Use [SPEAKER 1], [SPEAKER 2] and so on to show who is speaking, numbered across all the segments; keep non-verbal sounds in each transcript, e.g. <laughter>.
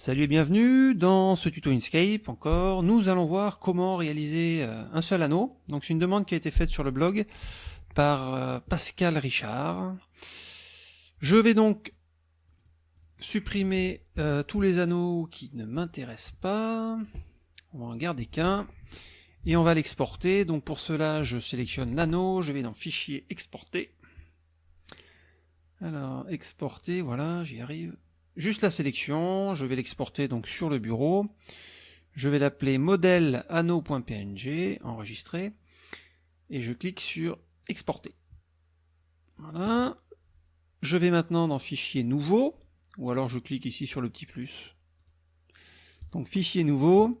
[SPEAKER 1] Salut et bienvenue dans ce tuto Inkscape encore. Nous allons voir comment réaliser euh, un seul anneau. Donc c'est une demande qui a été faite sur le blog par euh, Pascal Richard. Je vais donc supprimer euh, tous les anneaux qui ne m'intéressent pas. On va en garder qu'un. Et on va l'exporter. Donc pour cela, je sélectionne l'anneau, je vais dans Fichier, Exporter. Alors, exporter, voilà, j'y arrive juste la sélection, je vais l'exporter donc sur le bureau, je vais l'appeler modèle anneau.png, enregistrer, et je clique sur exporter. Voilà. Je vais maintenant dans fichier nouveau, ou alors je clique ici sur le petit plus. Donc fichier nouveau,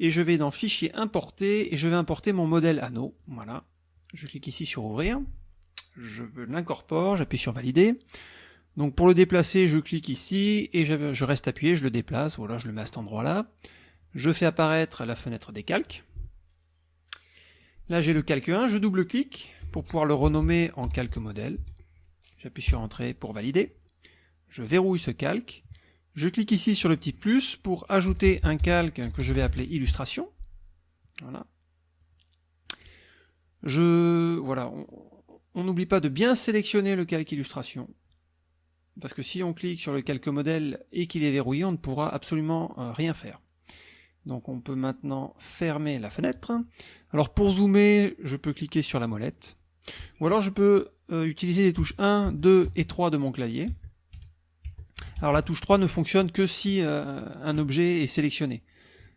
[SPEAKER 1] et je vais dans fichier importer, et je vais importer mon modèle anneau. Voilà. Je clique ici sur ouvrir, je l'incorpore, j'appuie sur valider. Donc pour le déplacer, je clique ici et je, reste appuyé, je le déplace, voilà, je le mets à cet endroit-là. Je fais apparaître la fenêtre des calques. Là j'ai le calque 1, je double-clique pour pouvoir le renommer en calque modèle. J'appuie sur Entrée pour valider. Je verrouille ce calque. Je clique ici sur le petit plus pour ajouter un calque que je vais appeler illustration. Voilà. Je, voilà, on n'oublie pas de bien sélectionner le calque illustration parce que si on clique sur le calque modèle et qu'il est verrouillé, on ne pourra absolument euh, rien faire. Donc on peut maintenant fermer la fenêtre. Alors pour zoomer, je peux cliquer sur la molette. Ou alors je peux euh, utiliser les touches 1, 2 et 3 de mon clavier. Alors la touche 3 ne fonctionne que si euh, un objet est sélectionné.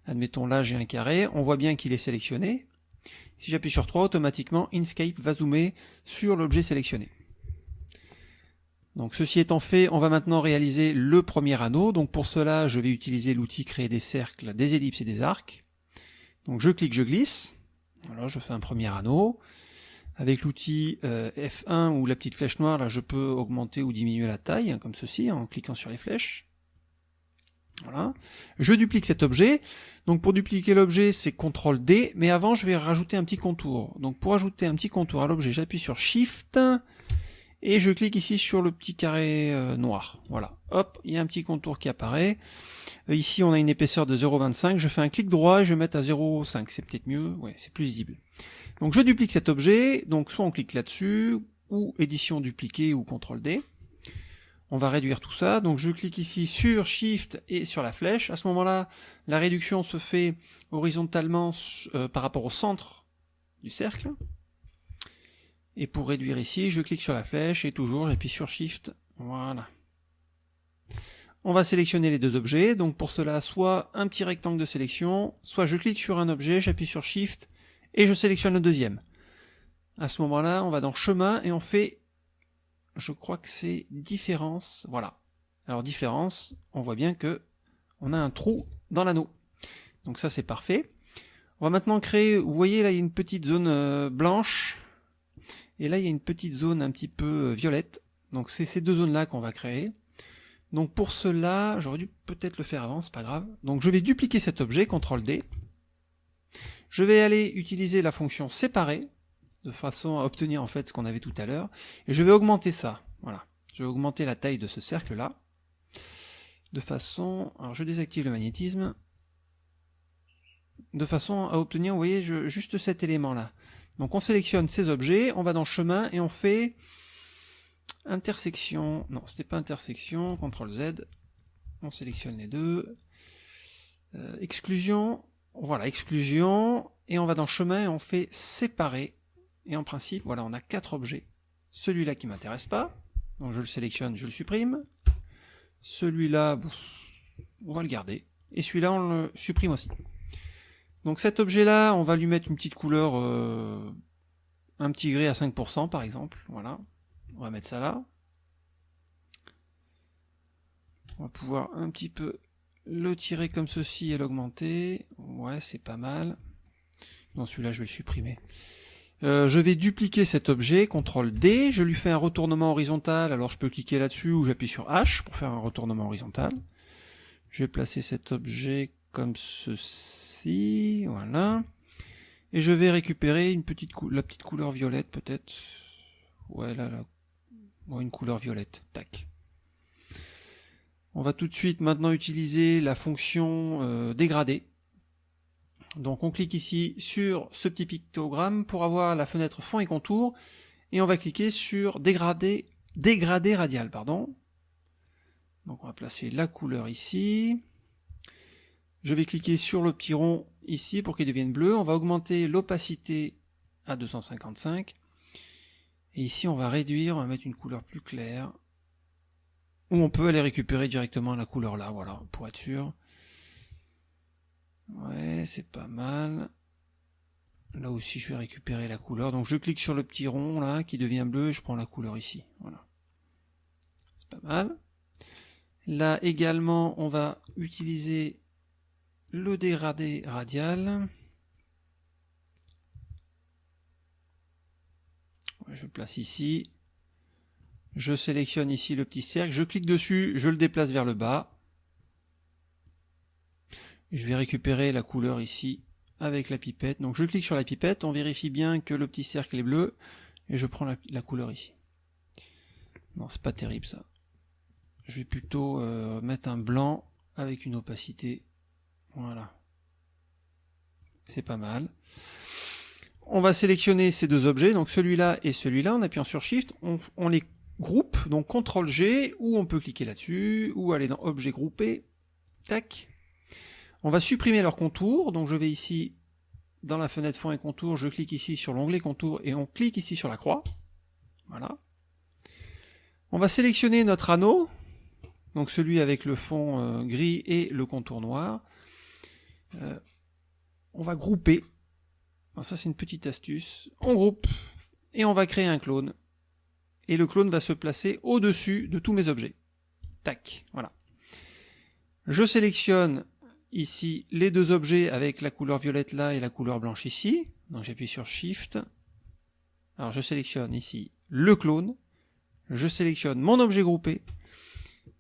[SPEAKER 1] Admettons là j'ai un carré, on voit bien qu'il est sélectionné. Si j'appuie sur 3, automatiquement Inkscape va zoomer sur l'objet sélectionné. Donc ceci étant fait, on va maintenant réaliser le premier anneau. Donc pour cela, je vais utiliser l'outil créer des cercles, des ellipses et des arcs. Donc je clique, je glisse. Voilà, je fais un premier anneau. Avec l'outil euh, F1 ou la petite flèche noire, là je peux augmenter ou diminuer la taille, hein, comme ceci, en cliquant sur les flèches. Voilà. Je duplique cet objet. Donc pour dupliquer l'objet, c'est CTRL D, mais avant je vais rajouter un petit contour. Donc pour ajouter un petit contour à l'objet, j'appuie sur SHIFT, et je clique ici sur le petit carré euh, noir. Voilà, hop, il y a un petit contour qui apparaît. Euh, ici, on a une épaisseur de 0,25. Je fais un clic droit et je mettre à 0,5. C'est peut-être mieux, ouais, c'est plus visible. Donc je duplique cet objet. Donc soit on clique là-dessus, ou édition dupliquée ou CTRL D. On va réduire tout ça. Donc je clique ici sur Shift et sur la flèche. À ce moment-là, la réduction se fait horizontalement euh, par rapport au centre du cercle. Et pour réduire ici, je clique sur la flèche et toujours j'appuie sur Shift. Voilà. On va sélectionner les deux objets. Donc pour cela, soit un petit rectangle de sélection, soit je clique sur un objet, j'appuie sur Shift et je sélectionne le deuxième. À ce moment-là, on va dans Chemin et on fait, je crois que c'est Différence. Voilà. Alors Différence, on voit bien que on a un trou dans l'anneau. Donc ça c'est parfait. On va maintenant créer, vous voyez là il y a une petite zone euh, blanche et là, il y a une petite zone un petit peu euh, violette. Donc c'est ces deux zones-là qu'on va créer. Donc pour cela, j'aurais dû peut-être le faire avant, c'est pas grave. Donc je vais dupliquer cet objet, CTRL D. Je vais aller utiliser la fonction séparer, de façon à obtenir en fait ce qu'on avait tout à l'heure. Et je vais augmenter ça. Voilà. Je vais augmenter la taille de ce cercle-là. De façon... Alors je désactive le magnétisme. De façon à obtenir, vous voyez, juste cet élément-là. Donc on sélectionne ces objets, on va dans chemin et on fait intersection, non c'était pas intersection, CTRL Z, on sélectionne les deux, euh, exclusion, voilà exclusion, et on va dans chemin et on fait séparer, et en principe voilà on a quatre objets, celui-là qui m'intéresse pas, donc je le sélectionne, je le supprime, celui-là on va le garder, et celui-là on le supprime aussi. Donc cet objet-là, on va lui mettre une petite couleur, euh, un petit gris à 5% par exemple. Voilà, on va mettre ça là. On va pouvoir un petit peu le tirer comme ceci et l'augmenter. Ouais, c'est pas mal. Non, celui-là, je vais le supprimer. Euh, je vais dupliquer cet objet, CTRL D, je lui fais un retournement horizontal, alors je peux cliquer là-dessus ou j'appuie sur H pour faire un retournement horizontal. Je vais placer cet objet comme ceci voilà. Et je vais récupérer une petite la petite couleur violette peut-être. Ouais, là, là. une couleur violette. Tac. On va tout de suite maintenant utiliser la fonction euh, dégradée. Donc on clique ici sur ce petit pictogramme pour avoir la fenêtre fond et contour, et on va cliquer sur dégradé, dégradé radial. Pardon. Donc on va placer la couleur ici. Je vais cliquer sur le petit rond ici pour qu'il devienne bleu. On va augmenter l'opacité à 255. Et ici on va réduire, on va mettre une couleur plus claire. Ou on peut aller récupérer directement la couleur là, voilà, pour être sûr. Ouais, c'est pas mal. Là aussi, je vais récupérer la couleur. Donc je clique sur le petit rond là, qui devient bleu, et je prends la couleur ici. Voilà. C'est pas mal. Là également, on va utiliser le dégradé radial. Je place ici. Je sélectionne ici le petit cercle, je clique dessus, je le déplace vers le bas. Je vais récupérer la couleur ici avec la pipette. Donc je clique sur la pipette, on vérifie bien que le petit cercle est bleu, et je prends la, couleur ici. Non, c'est pas terrible ça. Je vais plutôt euh, mettre un blanc avec une opacité. Voilà. C'est pas mal. On va sélectionner ces deux objets, donc celui-là et celui-là, en appuyant sur Shift, on, les groupe, donc CTRL G, ou on peut cliquer là-dessus, ou aller dans Objet groupé, tac. On va supprimer leur contour, donc je vais ici dans la fenêtre fond et contour, je clique ici sur l'onglet contour et on clique ici sur la croix. Voilà. On va sélectionner notre anneau, donc celui avec le fond euh, gris et le contour noir. Euh, on va grouper. ça c'est une petite astuce. On groupe et on va créer un clone et le clone va se placer au-dessus de tous mes objets. Tac, voilà. Je sélectionne ici les deux objets avec la couleur violette là et la couleur blanche ici. Donc j'appuie sur Shift. Alors je sélectionne ici le clone. Je sélectionne mon objet groupé.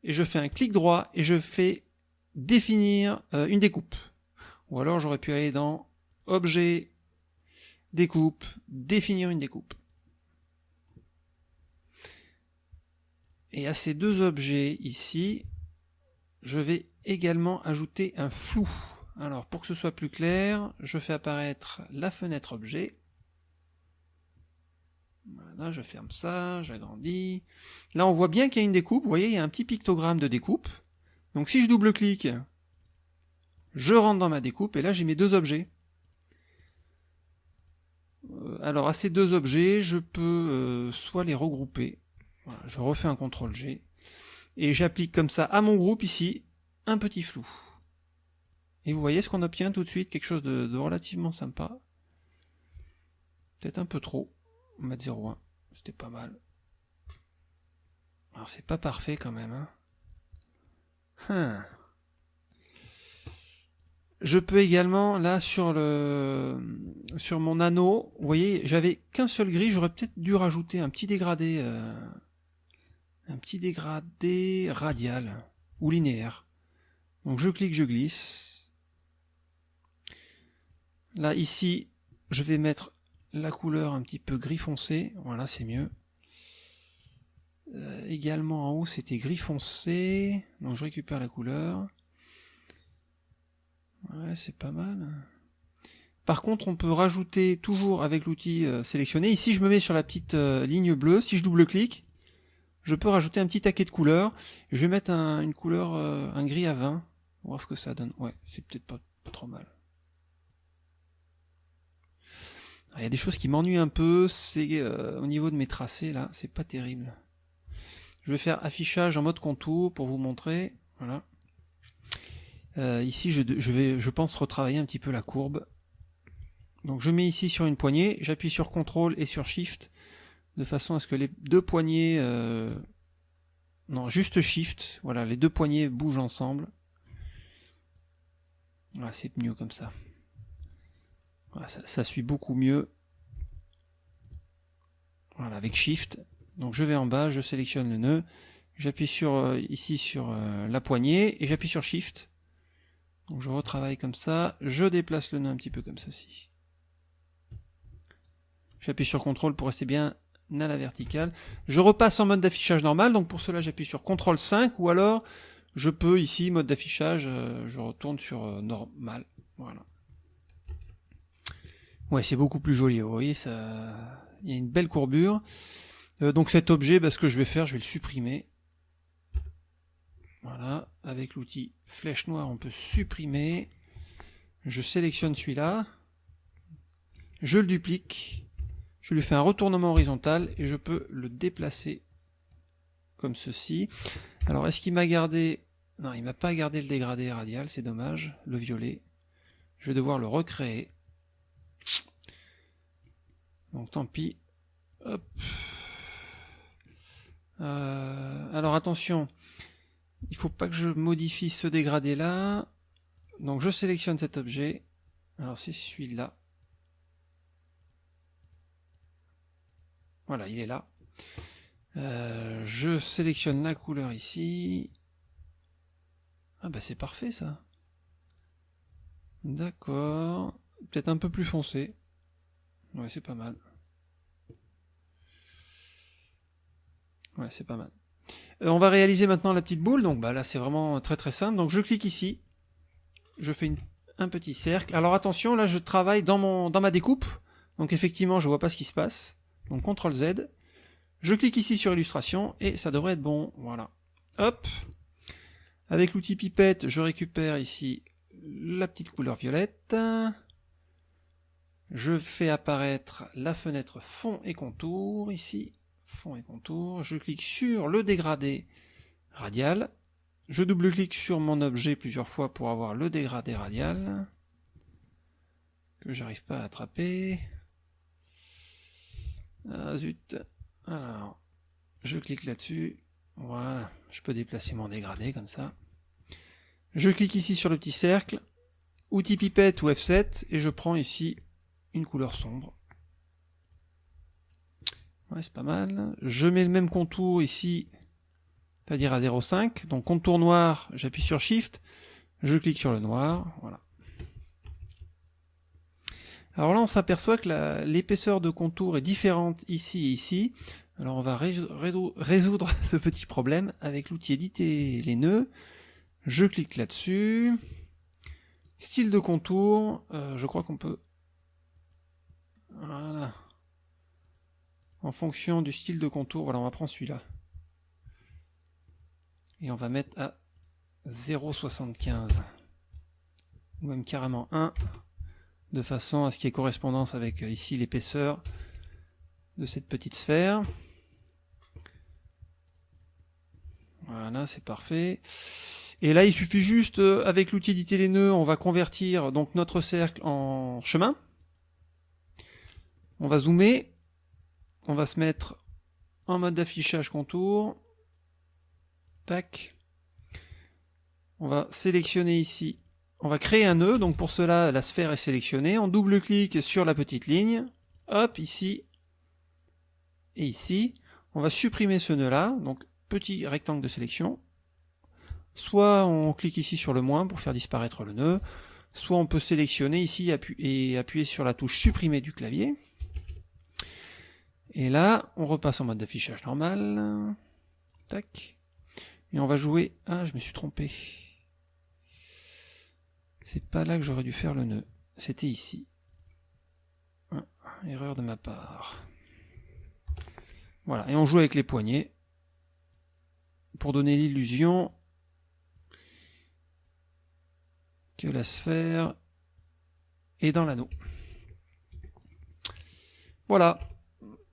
[SPEAKER 1] Et je fais un clic droit et je fais définir euh, une découpe. Ou alors j'aurais pu aller dans Objet, Découpe, définir une découpe. Et à ces deux objets ici, je vais également ajouter un flou. Alors pour que ce soit plus clair, je fais apparaître la fenêtre objet. Voilà, je ferme ça, j'agrandis. Là on voit bien qu'il y a une découpe, vous voyez il y a un petit pictogramme de découpe. Donc si je double-clique, je rentre dans ma découpe et là j'ai mes deux objets. Euh, alors à ces deux objets, je peux euh, soit les regrouper, je refais un CTRL G. Et j'applique comme ça à mon groupe ici un petit flou. Et vous voyez ce qu'on obtient tout de suite, quelque chose de, relativement sympa. Peut-être un peu trop. On va mettre 0,1. C'était pas mal. Alors c'est pas parfait quand même. Hein. Hein. Je peux également, là, sur le sur mon anneau, vous voyez, j'avais qu'un seul gris, j'aurais peut-être dû rajouter un petit dégradé euh, un petit dégradé radial ou linéaire. Donc je clique, je glisse. Là, ici, je vais mettre la couleur un petit peu gris foncé. Voilà, c'est mieux. Euh, également en haut, c'était gris foncé. Donc je récupère la couleur. C'est pas mal. Par contre, on peut rajouter toujours avec l'outil euh, sélectionné. Ici, je me mets sur la petite euh, ligne bleue. Si je double-clique, je peux rajouter un petit taquet de couleurs. Je vais mettre une couleur, euh, un gris à 20. Voir ce que ça donne. Ouais, c'est peut-être pas, trop mal. Il y a des choses qui m'ennuient un peu, c'est au niveau de mes tracés là, c'est pas terrible. Je vais faire affichage en mode contour pour vous montrer. Voilà. Euh, ici, je, vais, je pense retravailler un petit peu la courbe. Donc je mets ici sur une poignée, j'appuie sur CTRL et sur SHIFT de façon à ce que les deux poignées, euh, non, juste Shift, voilà, les deux poignées bougent ensemble. Voilà, c'est mieux comme ça. Voilà, ça. suit beaucoup mieux. Voilà, avec Shift. Donc je vais en bas, je sélectionne le nœud, j'appuie sur euh, ici sur la poignée et j'appuie sur Shift. Donc je retravaille comme ça, je déplace le nœud un petit peu comme ceci. J'appuie sur CTRL pour rester bien à la verticale. Je repasse en mode d'affichage normal, donc pour cela j'appuie sur CTRL 5 ou alors je peux ici, mode d'affichage, je retourne sur normal. Voilà. Ouais, c'est beaucoup plus joli, vous voyez, ça... il y a une belle courbure. donc cet objet, bah, ce que je vais faire, je vais le supprimer. Voilà, avec l'outil flèche noire, on peut supprimer. Je sélectionne celui-là. Je le duplique. Je lui fais un retournement horizontal et je peux le déplacer comme ceci. Alors, est-ce qu'il m'a gardé... Non, il m'a pas gardé le dégradé radial, c'est dommage. Le violet. Je vais devoir le recréer. Donc, tant pis. Euh, alors, attention il faut pas que je modifie ce dégradé là. Donc je sélectionne cet objet. Alors c'est celui-là. Voilà, il est là. Euh, je sélectionne la couleur ici. Ah bah c'est parfait ça. D'accord. Peut-être un peu plus foncé. Ouais, c'est pas mal. Ouais, c'est pas mal. Euh, on va réaliser maintenant la petite boule, donc bah, là c'est vraiment très très simple. Donc je clique ici, je fais un petit cercle. Alors attention, là je travaille dans, ma découpe, donc effectivement je vois pas ce qui se passe. Donc CTRL Z, je clique ici sur illustration et ça devrait être bon, voilà. Hop, avec l'outil pipette, je récupère ici la petite couleur violette. Je fais apparaître la fenêtre fond et contour ici fond et contour, je clique sur le dégradé radial, je double-clique sur mon objet plusieurs fois pour avoir le dégradé radial, que j'arrive pas à attraper. Ah zut, alors, je clique là-dessus, voilà, je peux déplacer mon dégradé comme ça. Je clique ici sur le petit cercle, outil pipette ou F7, et je prends ici une couleur sombre. Ouais, c'est pas mal. Je mets le même contour ici, c'est-à-dire à 0,5. Donc contour noir, j'appuie sur Shift, je clique sur le noir, voilà. Alors là, on s'aperçoit que l'épaisseur de contour est différente ici et ici. Alors on va résoudre <laughs> ce petit problème avec l'outil éditer les nœuds. Je clique là-dessus. Style de contour, euh, je crois qu'on peut... Voilà en fonction du style de contour, voilà, on va prendre celui-là. Et on va mettre à 0,75. Ou même carrément 1, de façon à ce qu'il y ait correspondance avec euh, ici l'épaisseur de cette petite sphère. Voilà, c'est parfait. Et là, il suffit juste, euh, avec l'outil éditer les nœuds, on va convertir donc notre cercle en chemin. On va zoomer on va se mettre en mode d'affichage contour. Tac. On va sélectionner ici. On va créer un nœud. Donc pour cela, la sphère est sélectionnée. On double-clique sur la petite ligne. Hop, ici. Et ici. On va supprimer ce nœud-là. Donc petit rectangle de sélection. Soit on clique ici sur le moins pour faire disparaître le nœud. Soit on peut sélectionner ici et appuyer sur la touche supprimer du clavier. Et là, on repasse en mode d'affichage normal. Tac. Et on va jouer... Ah, je me suis trompé. C'est pas là que j'aurais dû faire le nœud. C'était ici. Ah, erreur de ma part. Voilà, et on joue avec les poignets pour donner l'illusion que la sphère est dans l'anneau. Voilà,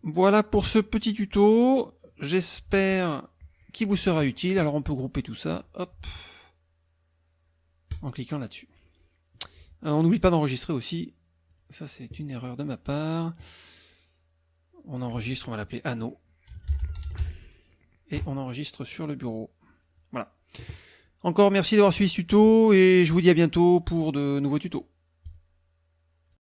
[SPEAKER 1] voilà pour ce petit tuto. J'espère qu'il vous sera utile. Alors on peut grouper tout ça, en cliquant là-dessus. Euh, on n'oublie pas d'enregistrer aussi. Ça c'est une erreur de ma part. On enregistre, on va l'appeler anneau. Et on enregistre sur le bureau. Voilà. Encore merci d'avoir suivi ce tuto et je vous dis à bientôt pour de nouveaux tutos.